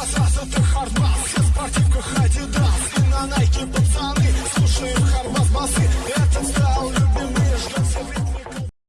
глаза за хардбас. Со спортивках Адидас И на найке пацаны Слушаем Харбас басы